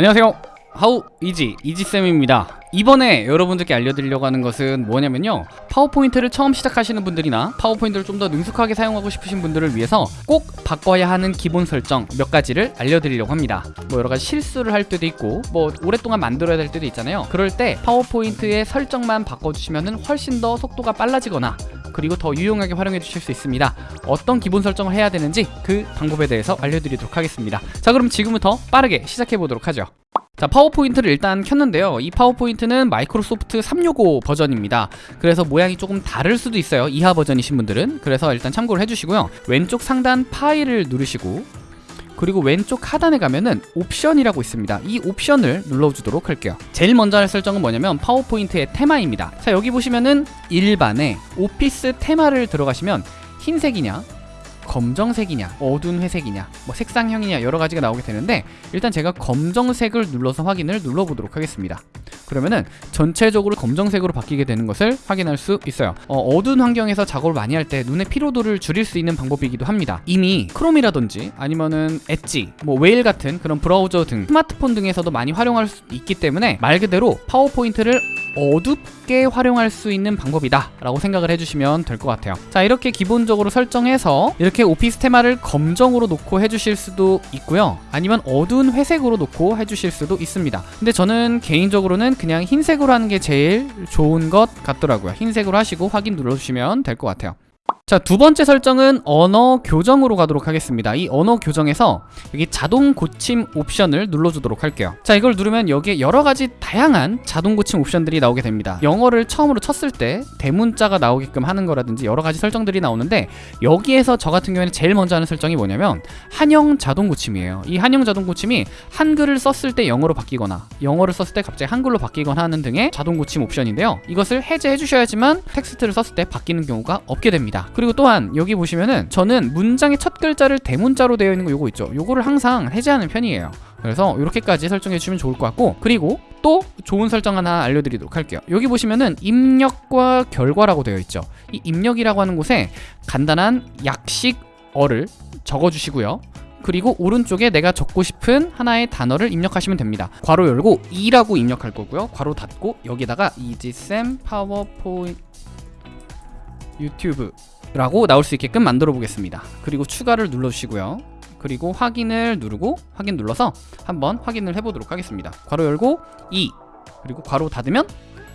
안녕하세요. 하우 이지 이지쌤입니다. 이번에 여러분들께 알려드리려고 하는 것은 뭐냐면요. 파워포인트를 처음 시작하시는 분들이나 파워포인트를 좀 더 능숙하게 사용하고 싶으신 분들을 위해서 꼭 바꿔야 하는 기본 설정 몇 가지를 알려드리려고 합니다. 뭐 여러가지 실수를 할 때도 있고 뭐 오랫동안 만들어야 될 때도 있잖아요. 그럴 때 파워포인트의 설정만 바꿔주시면 훨씬 더 속도가 빨라지거나 그리고 더 유용하게 활용해 주실 수 있습니다. 어떤 기본 설정을 해야 되는지 그 방법에 대해서 알려드리도록 하겠습니다. 자 그럼 지금부터 빠르게 시작해 보도록 하죠. 자 파워포인트를 일단 켰는데요. 이 파워포인트는 마이크로소프트 365 버전입니다. 그래서 모양이 조금 다를 수도 있어요. 이하 버전이신 분들은. 그래서 일단 참고를 해주시고요. 왼쪽 상단 파일을 누르시고 그리고 왼쪽 하단에 가면은 옵션이라고 있습니다. 이 옵션을 눌러주도록 할게요. 제일 먼저 할 설정은 뭐냐면 파워포인트의 테마입니다. 자 여기 보시면은 일반에 오피스 테마를 들어가시면 흰색이냐 검정색이냐 어두운 회색이냐 뭐 색상형이냐 여러 가지가 나오게 되는데 일단 제가 검정색을 눌러서 확인을 눌러보도록 하겠습니다 그러면은 전체적으로 검정색으로 바뀌게 되는 것을 확인할 수 있어요. 어두운 환경에서 작업을 많이 할 때 눈의 피로도를 줄일 수 있는 방법이기도 합니다. 이미 크롬이라든지 아니면은 엣지 뭐 웨일 같은 그런 브라우저 등 스마트폰 등에서도 많이 활용할 수 있기 때문에 말 그대로 파워포인트를 어둡게 활용할 수 있는 방법이다 라고 생각을 해주시면 될 것 같아요. 자 이렇게 기본적으로 설정해서 이렇게 오피스 테마를 검정으로 놓고 해주실 수도 있고요. 아니면 어두운 회색으로 놓고 해주실 수도 있습니다. 근데 저는 개인적으로는 그냥 흰색으로 하는 게 제일 좋은 것 같더라고요. 흰색으로 하시고 확인 눌러주시면 될 것 같아요 자, 두 번째 설정은 언어 교정으로 가도록 하겠습니다. 이 언어 교정에서 여기 자동 고침 옵션을 눌러주도록 할게요. 자, 이걸 누르면 여기에 여러 가지 다양한 자동 고침 옵션들이 나오게 됩니다. 영어를 처음으로 쳤을 때 대문자가 나오게끔 하는 거라든지 여러 가지 설정들이 나오는데 여기에서 저 같은 경우에는 제일 먼저 하는 설정이 뭐냐면 한영 자동 고침이에요. 이 한영 자동 고침이 한글을 썼을 때 영어로 바뀌거나 영어를 썼을 때 갑자기 한글로 바뀌거나 하는 등의 자동 고침 옵션인데요. 이것을 해제해 주셔야지만 텍스트를 썼을 때 바뀌는 경우가 없게 됩니다. 그리고 또한 여기 보시면은 저는 문장의 첫 글자를 대문자로 되어 있는 거 요거 있죠. 요거를 항상 해제하는 편이에요. 그래서 이렇게까지 설정해 주시면 좋을 것 같고 그리고 또 좋은 설정 하나 알려드리도록 할게요. 여기 보시면은 입력과 결과라고 되어 있죠. 이 입력이라고 하는 곳에 간단한 약식 어를 적어주시고요. 그리고 오른쪽에 내가 적고 싶은 하나의 단어를 입력하시면 됩니다. 괄호 열고 2라고 입력할 거고요. 괄호 닫고 여기다가 이지쌤 파워포인트 유튜브 라고 나올 수 있게끔 만들어 보겠습니다. 그리고 추가를 눌러주시고요. 그리고 확인을 누르고 확인 눌러서 한번 확인을 해보도록 하겠습니다. 괄호 열고 2 그리고 괄호 닫으면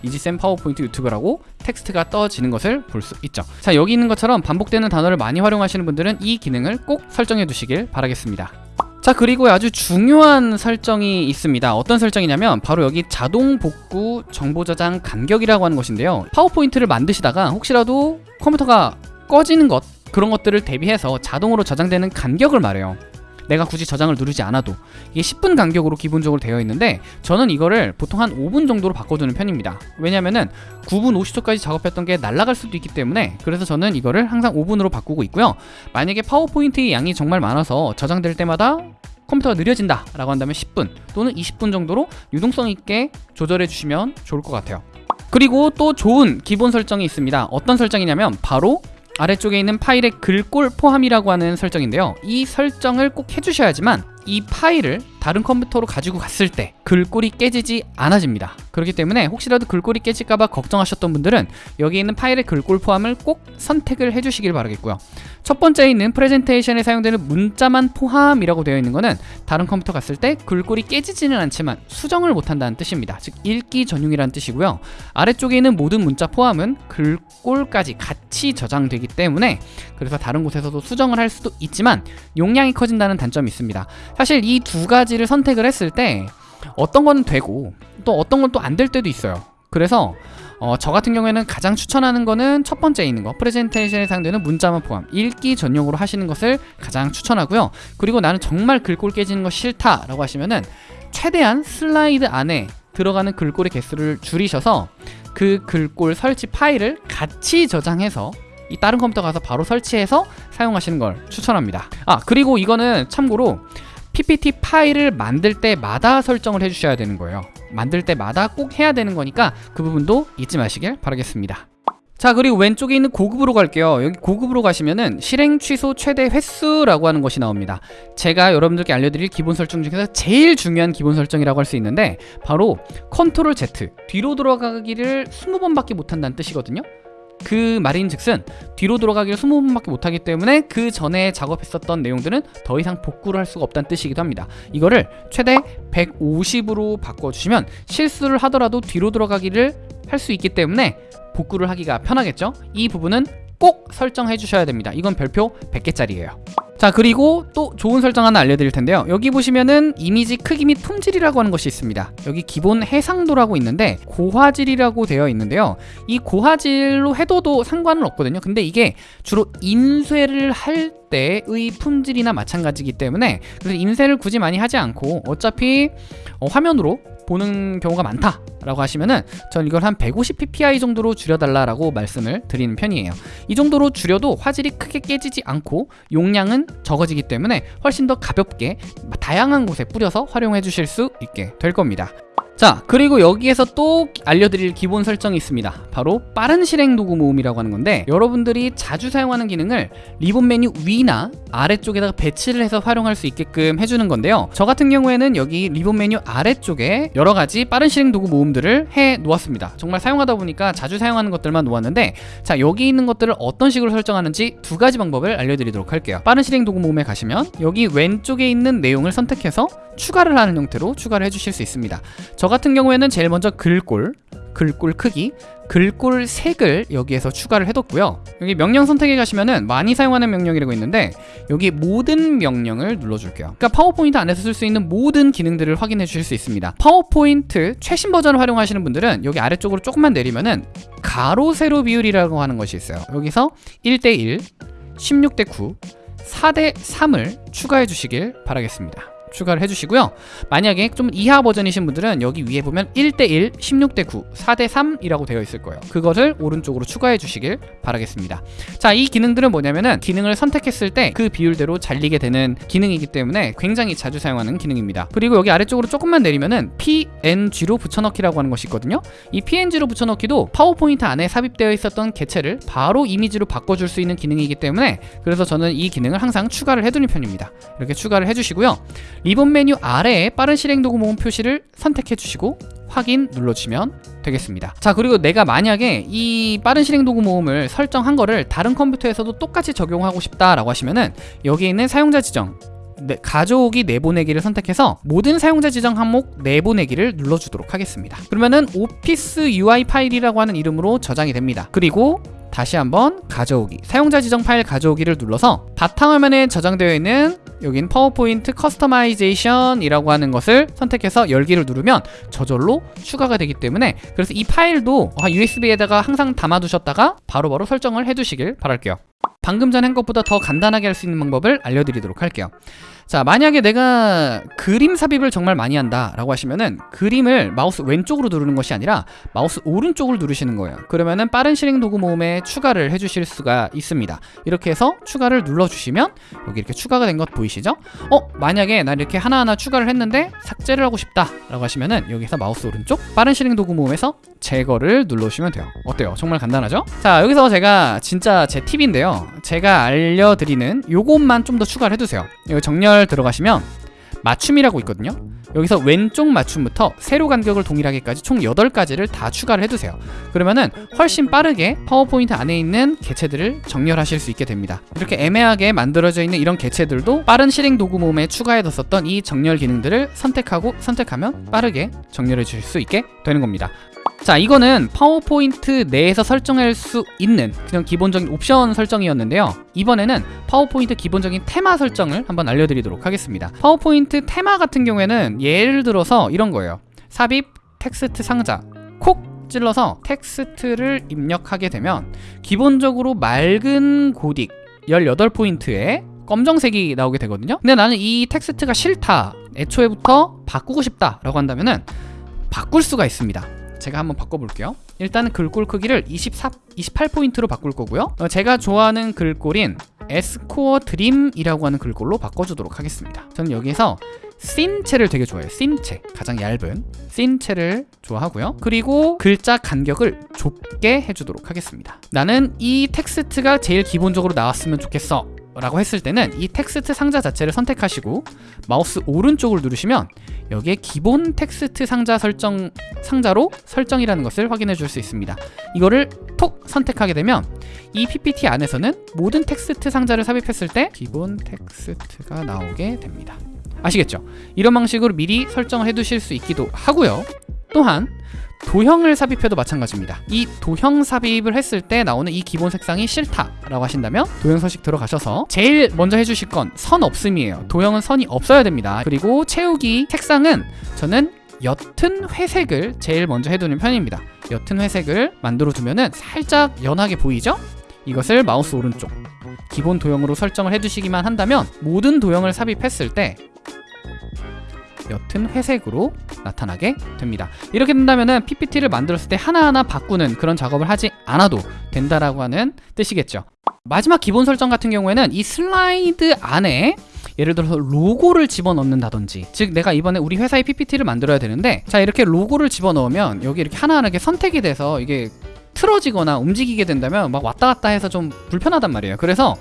이지쌤 파워포인트 유튜브라고 텍스트가 떠지는 것을 볼 수 있죠. 자 여기 있는 것처럼 반복되는 단어를 많이 활용하시는 분들은 이 기능을 꼭 설정해 두시길 바라겠습니다. 자 그리고 아주 중요한 설정이 있습니다. 어떤 설정이냐면 바로 여기 자동 복구 정보 저장 간격이라고 하는 것인데요. 파워포인트를 만드시다가 혹시라도 컴퓨터가 꺼지는 것 그런 것들을 대비해서 자동으로 저장되는 간격을 말해요. 내가 굳이 저장을 누르지 않아도. 이게 10분 간격으로 기본적으로 되어 있는데 저는 이거를 보통 한 5분 정도로 바꿔두는 편입니다. 왜냐면은 9분 50초까지 작업했던 게 날아갈 수도 있기 때문에 그래서 저는 이거를 항상 5분으로 바꾸고 있고요. 만약에 파워포인트의 양이 정말 많아서 저장될 때마다 컴퓨터가 느려진다 라고 한다면 10분 또는 20분 정도로 유동성 있게 조절해 주시면 좋을 것 같아요. 그리고 또 좋은 기본 설정이 있습니다. 어떤 설정이냐면 바로 아래쪽에 있는 파일의 글꼴 포함이라고 하는 설정인데요. 이 설정을 꼭 해주셔야지만 이 파일을 다른 컴퓨터로 가지고 갔을 때 글꼴이 깨지지 않아집니다. 그렇기 때문에 혹시라도 글꼴이 깨질까봐 걱정하셨던 분들은 여기 있는 파일의 글꼴 포함을 꼭 선택을 해주시길 바라겠고요 첫 번째에 있는 프레젠테이션에 사용되는 문자만 포함이라고 되어 있는 것은 다른 컴퓨터 갔을 때 글꼴이 깨지지는 않지만 수정을 못한다는 뜻입니다. 즉 읽기 전용이라는 뜻이고요. 아래쪽에 있는 모든 문자 포함은 글꼴까지 같이 저장되기 때문에 그래서 다른 곳에서도 수정을 할 수도 있지만 용량이 커진다는 단점이 있습니다. 사실 이 두 가지를 선택을 했을 때 어떤 건 되고 또 어떤 건 또 안 될 때도 있어요. 그래서 어, 저 같은 경우에는 가장 추천하는 거는 첫 번째에 있는 거. 프레젠테이션에 사용되는 문자만 포함. 읽기 전용으로 하시는 것을 가장 추천하고요. 그리고 나는 정말 글꼴 깨지는 거 싫다 라고 하시면은 최대한 슬라이드 안에 들어가는 글꼴의 개수를 줄이셔서 그 글꼴 설치 파일을 같이 저장해서 이 다른 컴퓨터 가서 바로 설치해서 사용하시는 걸 추천합니다. 아 그리고 이거는 참고로 PPT 파일을 만들 때마다 설정을 해주셔야 되는 거예요 만들 때마다 꼭 해야 되는 거니까 그 부분도 잊지 마시길 바라겠습니다. 자 그리고 왼쪽에 있는 고급으로 갈게요. 여기 고급으로 가시면은 실행 취소 최대 횟수라고 하는 것이 나옵니다. 제가 여러분들께 알려드릴 기본 설정 중에서 제일 중요한 기본 설정이라고 할 수 있는데 바로 컨트롤 Z. 뒤로 돌아가기를 20번밖에 못한다는 뜻이거든요 그 말인즉슨 뒤로 돌아가기를 20번밖에 못하기 때문에 그 전에 작업했었던 내용들은 더 이상 복구를 할 수가 없다는 뜻이기도 합니다. 이거를 최대 150으로 바꿔주시면 실수를 하더라도 뒤로 돌아가기를 할 수 있기 때문에 복구를 하기가 편하겠죠? 이 부분은 꼭 설정해 주셔야 됩니다. 이건 별표 100개짜리예요 자 그리고 또 좋은 설정 하나 알려드릴 텐데요. 여기 보시면은 이미지 크기 및 품질이라고 하는 것이 있습니다. 여기 기본 해상도라고 있는데 고화질이라고 되어 있는데요. 이 고화질로 해도도 상관은 없거든요. 근데 이게 주로 인쇄를 할 때의 품질이나 마찬가지이기 때문에 그래서 인쇄를 굳이 많이 하지 않고 어차피 어, 화면으로 보는 경우가 많다라고 하시면은 전 이걸 한 150ppi 정도로 줄여달라라고 말씀을 드리는 편이에요. 이 정도로 줄여도 화질이 크게 깨지지 않고 용량은 적어지기 때문에 훨씬 더 가볍게 다양한 곳에 뿌려서 활용해 주실 수 있게 될 겁니다. 자 그리고 여기에서 또 알려드릴 기본 설정이 있습니다. 바로 빠른 실행 도구 모음이라고 하는 건데 여러분들이 자주 사용하는 기능을 리본 메뉴 위나 아래쪽에다가 배치를 해서 활용할 수 있게끔 해주는 건데요. 저 같은 경우에는 여기 리본 메뉴 아래쪽에 여러 가지 빠른 실행 도구 모음들을 해 놓았습니다. 정말 사용하다 보니까 자주 사용하는 것들만 놓았는데 자 여기 있는 것들을 어떤 식으로 설정하는지 두 가지 방법을 알려드리도록 할게요. 빠른 실행 도구 모음에 가시면 여기 왼쪽에 있는 내용을 선택해서 추가를 하는 형태로 추가를 해주실 수 있습니다 저 같은 경우에는 제일 먼저 글꼴 글꼴 크기 글꼴 색을 여기에서 추가를 해뒀고요. 여기 명령 선택에 가시면은 많이 사용하는 명령이라고 있는데 여기 모든 명령을 눌러줄게요. 그러니까 파워포인트 안에서 쓸 수 있는 모든 기능들을 확인해 주실 수 있습니다. 파워포인트 최신 버전을 활용하시는 분들은 여기 아래쪽으로 조금만 내리면은 가로 세로 비율이라고 하는 것이 있어요. 여기서 1대1 16대9 4대3을 추가해 주시길 바라겠습니다 추가를 해주시고요. 만약에 좀 이하 버전이신 분들은 여기 위에 보면 1대1, 16대9, 4대3이라고 되어 있을 거예요. 그것을 오른쪽으로 추가해 주시길 바라겠습니다. 자 이 기능들은 뭐냐면은 기능을 선택했을 때 그 비율대로 잘리게 되는 기능이기 때문에 굉장히 자주 사용하는 기능입니다. 그리고 여기 아래쪽으로 조금만 내리면은 PNG로 붙여넣기라고 하는 것이 있거든요. 이 PNG로 붙여넣기도 파워포인트 안에 삽입되어 있었던 개체를 바로 이미지로 바꿔줄 수 있는 기능이기 때문에 그래서 저는 이 기능을 항상 추가를 해두는 편입니다. 이렇게 추가를 해주시고요 리본 메뉴 아래에 빠른 실행 도구 모음 표시를 선택해 주시고 확인 눌러주시면 되겠습니다. 자 그리고 내가 만약에 이 빠른 실행 도구 모음을 설정한 거를 다른 컴퓨터에서도 똑같이 적용하고 싶다라고 하시면은 여기 있는 사용자 지정 네, 가져오기 내보내기를 선택해서 모든 사용자 지정 항목 내보내기를 눌러주도록 하겠습니다. 그러면은 오피스 UI 파일이라고 하는 이름으로 저장이 됩니다. 그리고 다시 한번 가져오기 사용자 지정 파일 가져오기를 눌러서 바탕화면에 저장되어 있는 여긴 파워포인트 customization 이라고 하는 것을 선택해서 열기를 누르면 저절로 추가가 되기 때문에 그래서 이 파일도 USB에다가 항상 담아두셨다가 바로바로 바로 설정을 해두시길 바랄게요. 방금 전 한 것보다 더 간단하게 할 수 있는 방법을 알려드리도록 할게요 자 만약에 내가 그림 삽입을 정말 많이 한다 라고 하시면은 그림을 마우스 왼쪽으로 누르는 것이 아니라 마우스 오른쪽을 누르시는 거예요 그러면은 빠른 실행 도구 모음에 추가를 해주실 수가 있습니다 이렇게 해서 추가를 눌러주시면 여기 이렇게 추가가 된 것 보이시죠? 어 만약에 나 이렇게 하나하나 추가를 했는데 삭제를 하고 싶다 라고 하시면은 여기서 마우스 오른쪽 빠른 실행 도구 모음에서 제거를 눌러주시면 돼요 어때요? 정말 간단하죠? 자 여기서 제가 진짜 제 팁인데요 제가 알려드리는 요것만 좀 더 추가를 해두세요 이거 정렬 들어가시면 맞춤이라고 있거든요. 여기서 왼쪽 맞춤부터 세로 간격을 동일하게까지 총 8가지를 다 추가를 해두세요. 그러면은 훨씬 빠르게 파워포인트 안에 있는 개체들을 정렬하실 수 있게 됩니다. 이렇게 애매하게 만들어져 있는 이런 개체들도 빠른 실행 도구 모음에 추가해뒀었던 이 정렬 기능들을 선택하고 선택하면 빠르게 정렬해 주실 수 있게 되는 겁니다 자 이거는 파워포인트 내에서 설정할 수 있는 그냥 기본적인 옵션 설정이었는데요. 이번에는 파워포인트 기본적인 테마 설정을 한번 알려드리도록 하겠습니다. 파워포인트 테마 같은 경우에는 예를 들어서 이런 거예요. 삽입 텍스트 상자 콕 찔러서 텍스트를 입력하게 되면 기본적으로 맑은 고딕 18포인트에 검정색이 나오게 되거든요. 근데 나는 이 텍스트가 싫다 애초에부터 바꾸고 싶다 라고 한다면 은 바꿀 수가 있습니다 제가 한번 바꿔볼게요 일단은 글꼴 크기를 24, 28포인트로 바꿀 거고요 어, 제가 좋아하는 글꼴인 에스코어 드림이라고 하는 글꼴로 바꿔주도록 하겠습니다 저는 여기에서 씬체를 되게 좋아해요. 씬체 가장 얇은 씬체를 좋아하고요. 그리고 글자 간격을 좁게 해주도록 하겠습니다. 나는 이 텍스트가 제일 기본적으로 나왔으면 좋겠어. 라고 했을 때는 이 텍스트 상자 자체를 선택하시고 마우스 오른쪽을 누르시면 여기에 기본 텍스트 상자 설정 상자로 설정이라는 것을 확인해 줄 수 있습니다. 이거를 톡 선택하게 되면 이 PPT 안에서는 모든 텍스트 상자를 삽입했을 때 기본 텍스트가 나오게 됩니다. 아시겠죠? 이런 방식으로 미리 설정을 해 두실 수 있기도 하고요. 또한 도형을 삽입해도 마찬가지입니다. 이 도형 삽입을 했을 때 나오는 이 기본 색상이 싫다 라고 하신다면 도형 서식 들어가셔서 제일 먼저 해주실 건 선 없음이에요. 도형은 선이 없어야 됩니다. 그리고 채우기 색상은 저는 옅은 회색을 제일 먼저 해두는 편입니다. 옅은 회색을 만들어 두면 은 살짝 연하게 보이죠? 이것을 마우스 오른쪽 기본 도형으로 설정을 해두시기만 한다면 모든 도형을 삽입했을 때 옅은 회색으로 나타나게 됩니다. 이렇게 된다면은 PPT를 만들었을 때 하나하나 바꾸는 그런 작업을 하지 않아도 된다라고 하는 뜻이겠죠. 마지막 기본 설정 같은 경우에는 이 슬라이드 안에 예를 들어서 로고를 집어넣는다든지 즉 내가 이번에 우리 회사의 PPT를 만들어야 되는데 자 이렇게 로고를 집어넣으면 여기 이렇게 하나하나 이렇게 선택이 돼서 이게 틀어지거나 움직이게 된다면 막 왔다 갔다 해서 좀 불편하단 말이에요. 그래서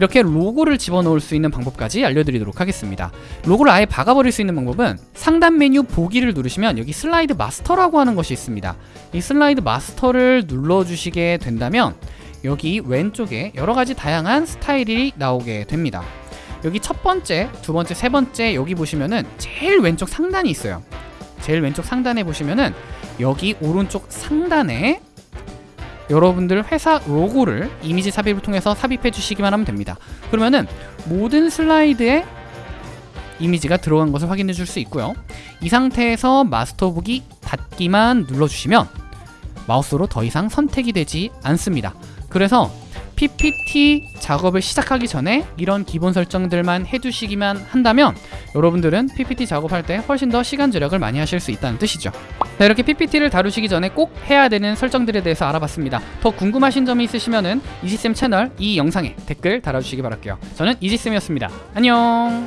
이렇게 로고를 집어넣을 수 있는 방법까지 알려드리도록 하겠습니다. 로고를 아예 박아버릴 수 있는 방법은 상단 메뉴 보기를 누르시면 여기 슬라이드 마스터라고 하는 것이 있습니다. 이 슬라이드 마스터를 눌러주시게 된다면 여기 왼쪽에 여러 가지 다양한 스타일이 나오게 됩니다. 여기 첫 번째, 두 번째, 세 번째 여기 보시면은 제일 왼쪽 상단이 있어요. 제일 왼쪽 상단에 보시면은 여기 오른쪽 상단에 여러분들 회사 로고를 이미지 삽입을 통해서 삽입해 주시기만 하면 됩니다. 그러면은 모든 슬라이드에 이미지가 들어간 것을 확인해 줄 수 있고요. 이 상태에서 마스터 보기 닫기만 눌러주시면 마우스로 더 이상 선택이 되지 않습니다. 그래서 PPT 작업을 시작하기 전에 이런 기본 설정들만 해두시기만 한다면 여러분들은 PPT 작업할 때 훨씬 더 시간 절약을 많이 하실 수 있다는 뜻이죠. 자, 이렇게 PPT를 다루시기 전에 꼭 해야 되는 설정들에 대해서 알아봤습니다. 더 궁금하신 점이 있으시면은 이지쌤 채널 이 영상에 댓글 달아주시기 바랄게요. 저는 이지쌤이었습니다. 안녕.